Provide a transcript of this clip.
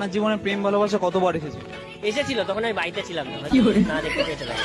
আপনার জীবনে প্রেম ভালোবাসা কতবার এসেছে? এসেছিল তখন আমি বাড়িতে ছিলাম না। না দেখতে পেয়েছিলাম